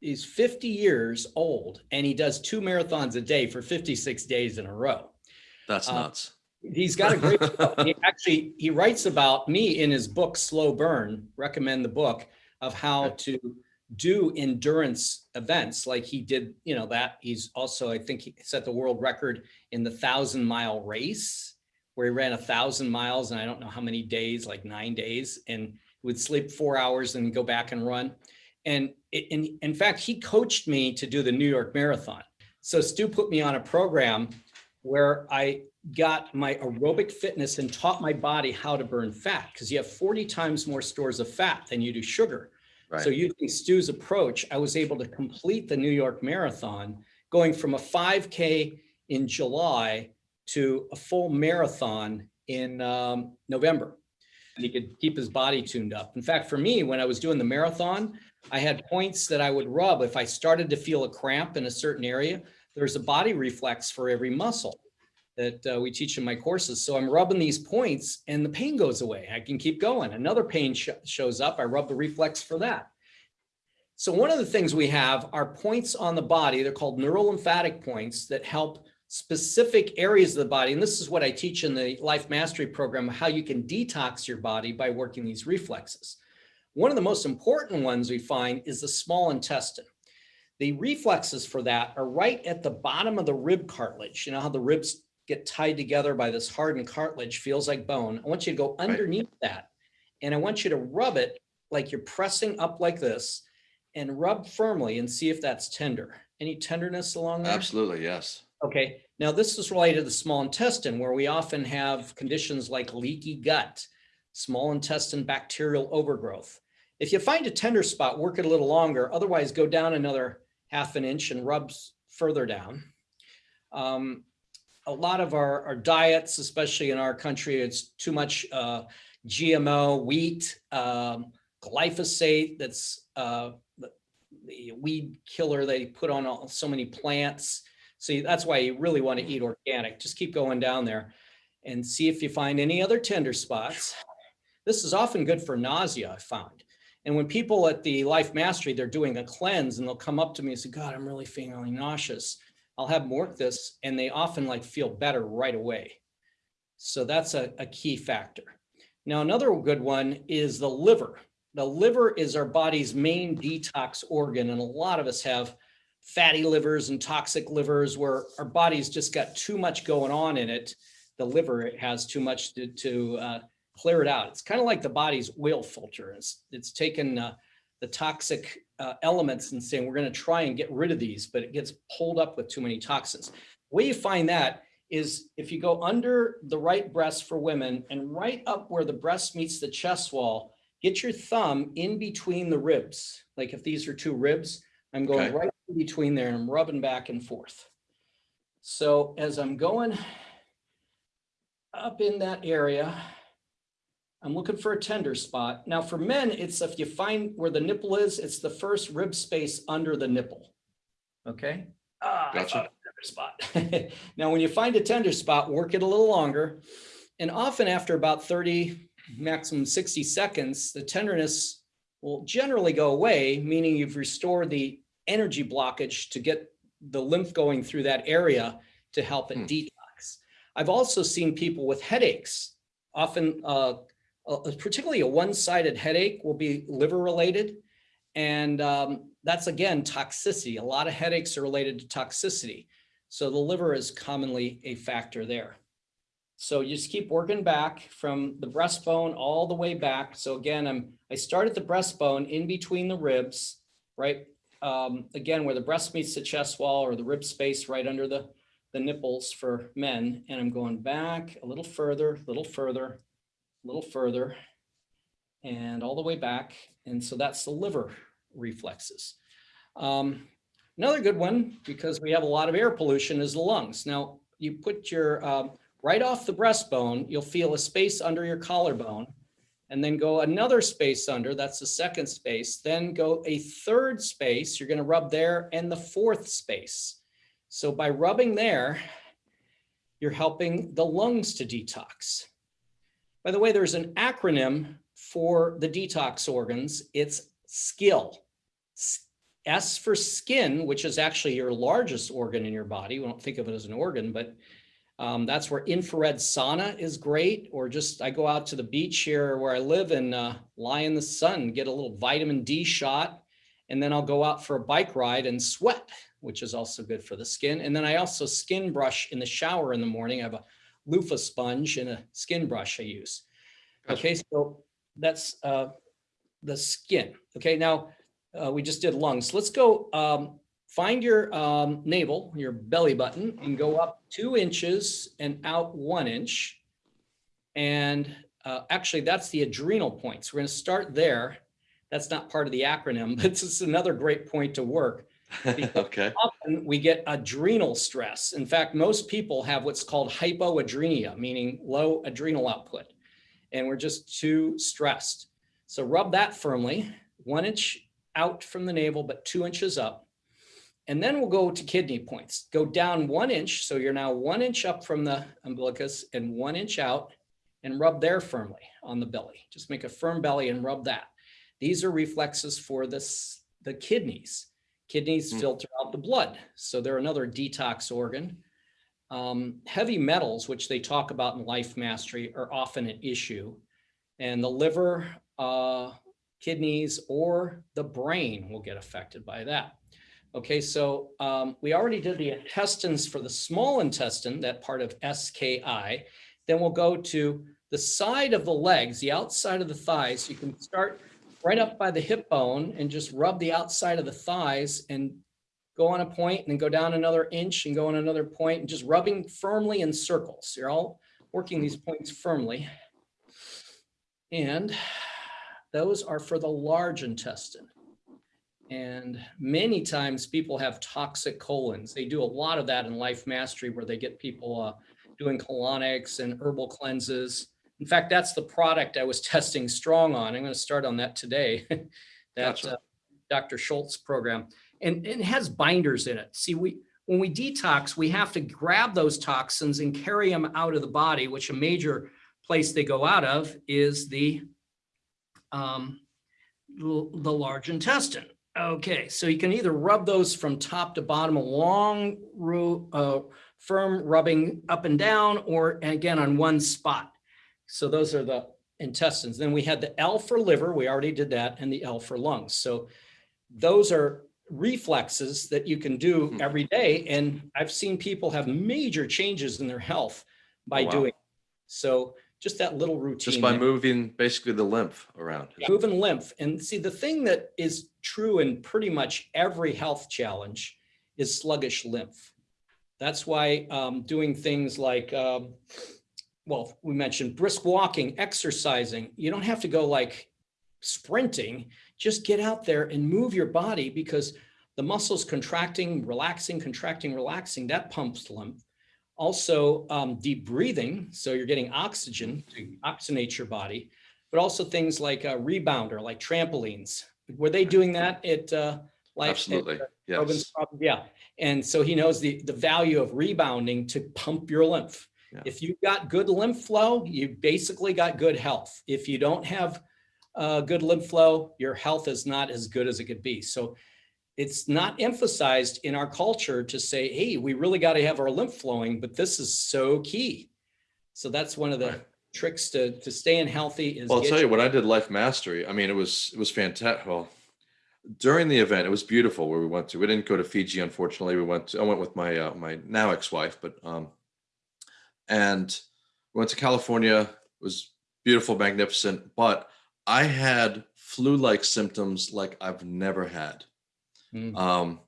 he's 50 years old and he does two marathons a day for 56 days in a row. That's Uh, nuts. He's got a great, he actually, he writes about me in his book, Slow Burn, recommend the book of how to do endurance events like he did, you know, that he's also, I think he set the world record in the thousand mile race where he ran a thousand miles and I don't know how many days, like nine days and would sleep four hours and go back and run. And in, in fact, he coached me to do the New York Marathon. So Stu put me on a program where I got my aerobic fitness and taught my body how to burn fat because you have 40 times more stores of fat than you do sugar. So using Stu's approach, I was able to complete the New York Marathon, going from a 5K in July to a full marathon in um, November. And he could keep his body tuned up. In fact, for me, when I was doing the marathon, I had points that I would rub. If I started to feel a cramp in a certain area, there's a body reflex for every muscle. that uh, we teach in my courses. So I'm rubbing these points and the pain goes away. I can keep going. Another pain sh shows up. I rub the reflex for that. So one of the things we have are points on the body. They're called neurolymphatic points that help specific areas of the body. And this is what I teach in the Life Mastery program, how you can detox your body by working these reflexes. One of the most important ones we find is the small intestine. The reflexes for that are right at the bottom of the rib cartilage. You know how the ribs get tied together by this hardened cartilage, feels like bone. I want you to go underneath that. And I want you to rub it like you're pressing up like this and rub firmly and see if that's tender. Any tenderness along there? Absolutely, yes. Okay, now this is related to the small intestine where we often have conditions like leaky gut, small intestine bacterial overgrowth. If you find a tender spot, work it a little longer. Otherwise, go down another half an inch and rubs further down. Um, a lot of our, our diets, especially in our country, it's too much uh, GMO wheat, um, glyphosate that's uh, the, weed killer they put on all, so many plants. So that's why you really want to eat organic. Just keep going down there and see if you find any other tender spots. This is often good for nausea, I found. And when people at the Life Mastery, they're doing a cleanse and they'll come up to me and say, God, I'm really feeling nauseous. I'll have them work this and they often like feel better right away. So that's a, a key factor. Now, another good one is the liver. The liver is our body's main detox organ. And a lot of us have fatty livers and toxic livers where our body's just got too much going on in it. The liver has too much to, to uh, clear it out. It's kind of like the body's oil filter. It's, it's taken uh, the toxic uh, elements and saying, we're going to try and get rid of these, but it gets pulled up with too many toxins. The way you find that is if you go under the right breast for women and right up where the breast meets the chest wall, get your thumb in between the ribs. Like if these are two ribs, I'm going Okay. right in between there and I'm rubbing back and forth. So as I'm going up in that area, I'm looking for a tender spot. Now for men, it's if you find where the nipple is, it's the first rib space under the nipple. Okay? Ah, Gotcha. tender spot. Now, when you find a tender spot, work it a little longer. And often after about 30, maximum 60 seconds, the tenderness will generally go away, meaning you've restored the energy blockage to get the lymph going through that area to help it Hmm. detox. I've also seen people with headaches, often uh, particularly a one-sided headache will be liver related. And um, that's again, toxicity. A lot of headaches are related to toxicity. So the liver is commonly a factor there. So you just keep working back from the breastbone all the way back. So again, I'm, I start at the breastbone in between the ribs, right? Um, again, where the breast meets the chest wall or the rib space right under the, the nipples for men. And I'm going back a little further, a little further, a little further, and all the way back. And so that's the liver reflexes. Um, another good one, because we have a lot of air pollution, is the lungs. Now, you put your, um, right off the breastbone, you'll feel a space under your collarbone, and then go another space under, that's the second space, then go a third space, you're gonna rub there, and the fourth space. So by rubbing there, you're helping the lungs to detox. By the way, there's an acronym for the detox organs. It's SKILL. S S for skin, which is actually your largest organ in your body. We don't think of it as an organ, but um, that's where infrared sauna is great. Or just I go out to the beach here where I live and uh, lie in the sun, get a little vitamin D shot, and then I'll go out for a bike ride and sweat, which is also good for the skin. And then I also skin brush in the shower in the morning. I have a loofah sponge and a skin brush I use. Gotcha. Okay, so that's uh, the skin. Okay, now uh, we just did lungs. Let's go um, find your um, navel, your belly button, and go up two inches and out one inch. And uh, actually, that's the adrenal points. We're going to start there. That's not part of the acronym, but this is another great point to work Okay, often we get adrenal stress. In fact, most people have what's called hypoadrenia, meaning low adrenal output. And we're just too stressed. So rub that firmly, one inch out from the navel, but two inches up. And then we'll go to kidney points. Go down one inch. So you're now one inch up from the umbilicus and one inch out and rub there firmly on the belly. Just make a firm belly and rub that. These are reflexes for this, the kidneys. Kidneys Mm. filter out the blood. So they're another detox organ. Um, heavy metals, which they talk about in life mastery, are often an issue. And the liver, uh, kidneys, or the brain will get affected by that. Okay, so um, we already did the intestines for the small intestine, that part of SKI. Then we'll go to the side of the legs, the outside of the thighs. You can start right up by the hip bone and just rub the outside of the thighs and go on a point and then go down another inch and go on another point and just rubbing firmly in circles. You're all working these points firmly. And those are for the large intestine. And many times people have toxic colons. They do a lot of that in life mastery where they get people uh, doing colonics and herbal cleanses. In fact, that's the product I was testing strong on. I'm going to start on that today. that Gotcha. uh, Dr. Schulze program. And, and it has binders in it. See, we when we detox, we have to grab those toxins and carry them out of the body, which a major place they go out of is the um, the large intestine. Okay, so you can either rub those from top to bottom, a long, uh, firm rubbing up and down, or again on one spot. So those are the intestines. Then we had the L for liver, we already did that, and the L for lungs. So those are reflexes that you can do Hmm. every day. And I've seen people have major changes in their health by Oh, wow. doing. So just that little routine. Just by there. moving basically the lymph around. Moving lymph. And see, the thing that is true in pretty much every health challenge is sluggish lymph. That's why um, doing things like, um, well, we mentioned brisk walking, exercising. You don't have to go like sprinting. Just get out there and move your body because the muscles contracting, relaxing, contracting, relaxing, that pumps lymph. Also, um, deep breathing. So you're getting oxygen to oxygenate your body but also things like a rebounder, like trampolines. Were they doing that at uh, life? Absolutely. at, uh, Yes. Yeah. And so he knows the, the value of rebounding to pump your lymph. Yeah. If you've got good lymph flow, you basically got good health. If you don't have uh, good lymph flow, your health is not as good as it could be. So it's not emphasized in our culture to say, hey, we really got to have our lymph flowing, but this is so key. So that's one of the Right. tricks to, to staying healthy is. Well, I'll tell you, your- when I did Life Mastery, I mean, it was it was fantastic. Well, during the event, it was beautiful where we went to. We didn't go to Fiji, unfortunately. We went. To, I went with my uh, my now ex-wife, but um, and went to California. It was beautiful, magnificent. But I had flu-like symptoms like I've never had. Mm. Um,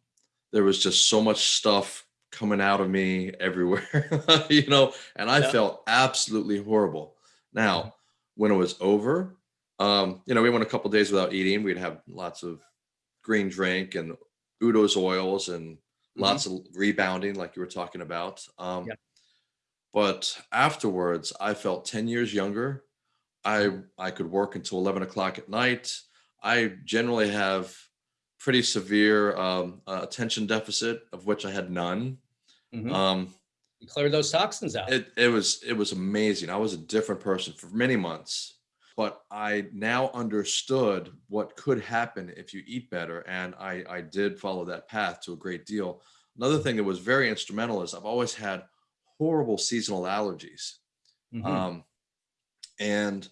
there was just so much stuff coming out of me everywhere, you know, and I Yeah. felt absolutely horrible. Now, when it was over, um, you know, we went a couple days without eating. We'd have lots of green drink and Udo's oils and lots of rebounding, like you were talking about. Um, Yeah. But afterwards, I felt 10 years younger. I I could work until 11 o'clock at night. I generally have pretty severe um, uh, attention deficit, of which I had none. Mhm. Um, Clear those toxins out. it it was it was amazing. I was a different person for many months, but I now understood what could happen if you eat better, and I I did follow that path to a great deal. Another thing that was very instrumental is I've always had horrible seasonal allergies, Mhm. um, and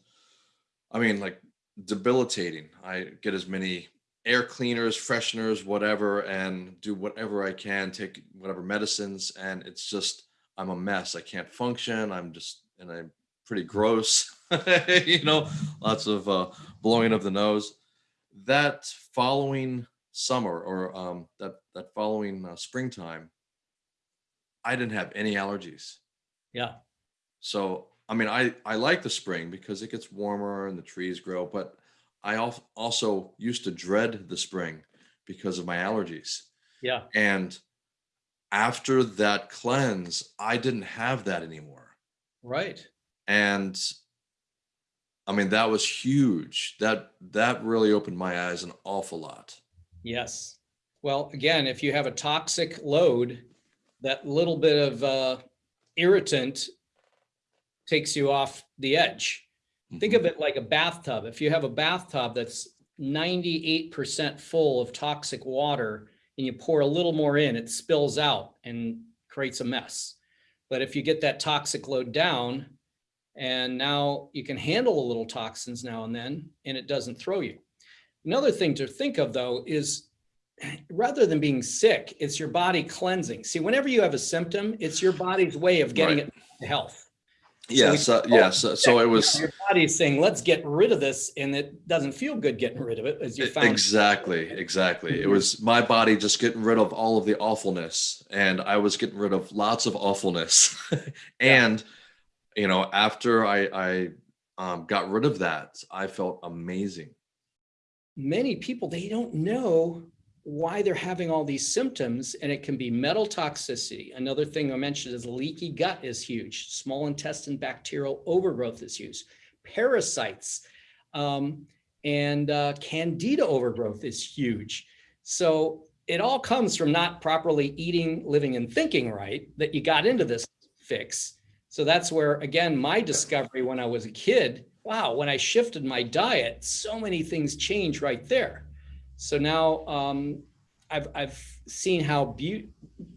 I mean like debilitating. I get as many air cleaners, fresheners, whatever, and do whatever I can, take whatever medicines, and it's just I'm a mess. I can't function. I'm just and I'm pretty gross. you know, lots of uh, blowing of the nose. That following summer or um, that that following uh, springtime, I didn't have any allergies. yeah. So I mean, I I like the spring because it gets warmer and the trees grow, but I also used to dread the spring because of my allergies. Yeah. And after that cleanse, I didn't have that anymore. Right. And I mean, that was huge. That that really opened my eyes an awful lot. Yes. Well, again, if you have a toxic load, that little bit of uh, irritant takes you off the edge. Think of it like a bathtub. If you have a bathtub that's ninety-eight percent full of toxic water and you pour a little more in, it spills out and creates a mess. But if you get that toxic load down and now you can handle a little toxins now and then, and it doesn't throw you. Another thing to think of though is rather than being sick, it's your body cleansing. See, whenever you have a symptom, it's your body's way of getting Right. it to health. Yes, uh, oh, yes. uh, So it was Your body's saying, let's get rid of this, and it doesn't feel good getting rid of it, as you found. exactly, exactly. It Mhm. was my body just getting rid of all of the awfulness, and I was getting rid of lots of awfulness. and you know, after I I um, got rid of that, I felt amazing. Many people, they don't know why they're having all these symptoms, and it can be metal toxicity. Another thing I mentioned is leaky gut is huge. Small intestine bacterial overgrowth is huge. Parasites um, and uh, candida overgrowth is huge. So it all comes from not properly eating, living, and thinking right that you got into this fix. So that's where, again, my discovery when I was a kid, wow, when I shifted my diet, so many things changed right there. So now um, I've, I've seen how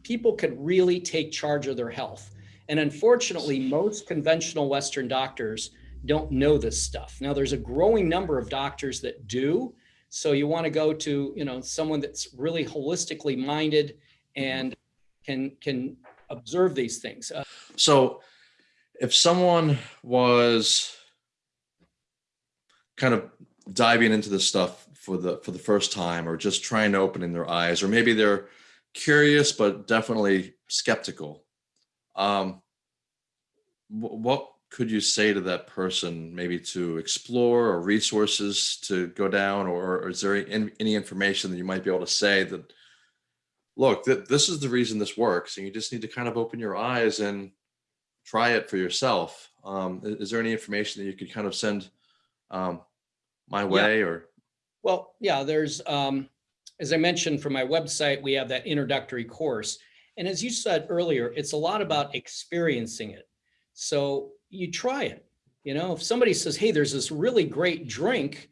people could really take charge of their health. And unfortunately, most conventional Western doctors don't know this stuff. Now, there's a growing number of doctors that do. So you want to go to, you know, someone that's really holistically minded and can can observe these things. Uh, So if someone was kind of diving into this stuff for the for the first time or just trying to open in their eyes or maybe they're curious but definitely skeptical um wh- what could you say to that person maybe to explore or resources to go down or, or is there any, any information that you might be able to say that look th- this is the reason this works and you just need to kind of open your eyes and try it for yourself. Um, is, there any information that you could kind of send um, my way or? Well, yeah, there's, um, as I mentioned from my website, we have that introductory course. And as you said earlier, it's a lot about experiencing it. So you try it. You know, if somebody says, hey, there's this really great drink,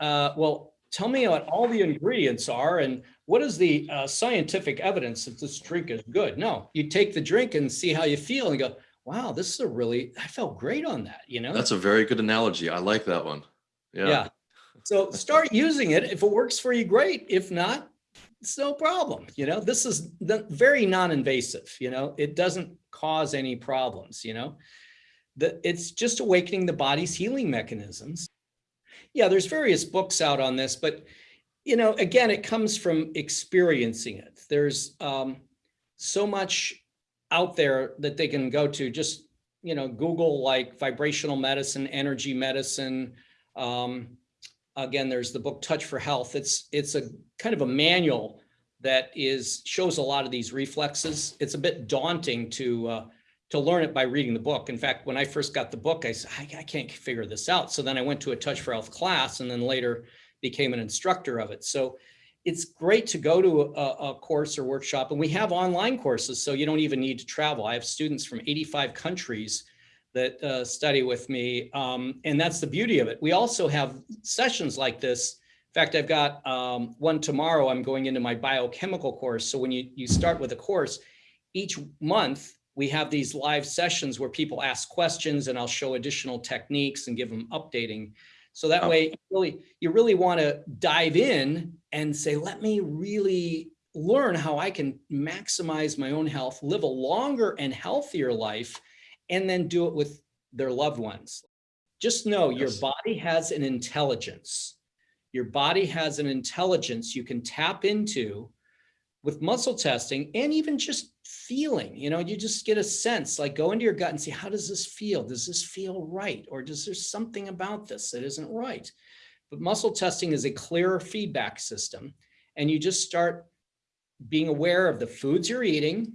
uh, well, tell me what all the ingredients are and what is the uh, scientific evidence that this drink is good? No, you take the drink and see how you feel and go, wow, this is a really, I felt great on that, you know? That's a very good analogy. I like that one. Yeah. Yeah. So start using it. If it works for you, great. If not, it's no problem. You know, this is very non-invasive, you know, it doesn't cause any problems, you know. The, it's just awakening the body's healing mechanisms. Yeah, there's various books out on this, but you know, again, it comes from experiencing it. There's um, so much out there that they can go to. Just you know, Google like vibrational medicine, energy medicine. Um, again, there's the book Touch for Health. It's it's a kind of a manual that is shows a lot of these reflexes. It's a bit daunting to uh, to learn it by reading the book. In fact, when I first got the book, I said, I, can't figure this out. So then I went to a Touch for Health class and then later became an instructor of it. So it's great to go to a, a course or workshop and we have online courses. So you don't even need to travel. I have students from 85 countries that uh, study with me. Um, and that's the beauty of it. We also have sessions like this. In fact, I've got um, one tomorrow. I'm going into my biochemical course. So when you, you start with a course, each month we have these live sessions where people ask questions and I'll show additional techniques and give them updating. So that way, you really, you really want to dive in and say, let me really learn how I can maximize my own health, live a longer and healthier life, and then do it with their loved ones. Just know your body has an intelligence. Your body has an intelligence you can tap into with muscle testing and even just feeling, you know, you just get a sense, like go into your gut and see, how does this feel? Does this feel right? Or does there something about this that isn't right? But muscle testing is a clearer feedback system. And you just start being aware of the foods you're eating,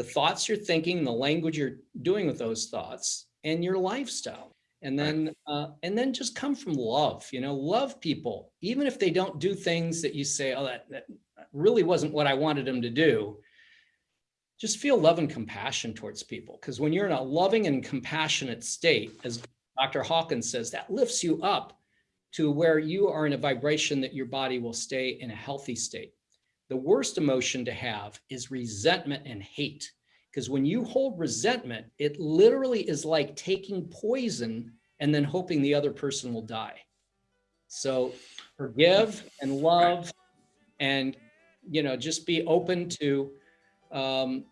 the thoughts you're thinking, the language you're doing with those thoughts and your lifestyle. And Right. then, uh, and then just come from love, you know, love people, even if they don't do things that you say, oh, that, that really wasn't what I wanted them to do. Just feel love and compassion towards people. Because when you're in a loving and compassionate state, as Dr. Hawkins says, that lifts you up to where you are in a vibration that your body will stay in a healthy state. The worst emotion to have is resentment and hate. Because when you hold resentment, it literally is like taking poison and then hoping the other person will die. So forgive and love and, you know, just be open to um,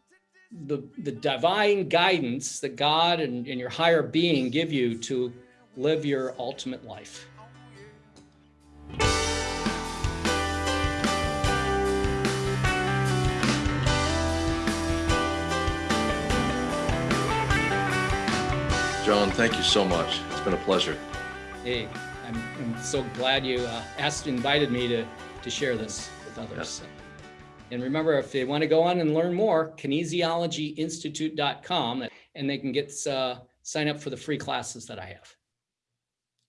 the, the divine guidance that God and, and your higher being give you to live your ultimate life. John, thank you so much. It's been a pleasure. Hey, I'm, I'm so glad you uh, asked, invited me to, to share this with others. And remember, if they want to go on and learn more, kinesiologyinstitute.com, and they can get, uh, sign up for the free classes that I have.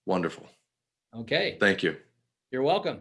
Wonderful. Okay, Thank you. you're welcome.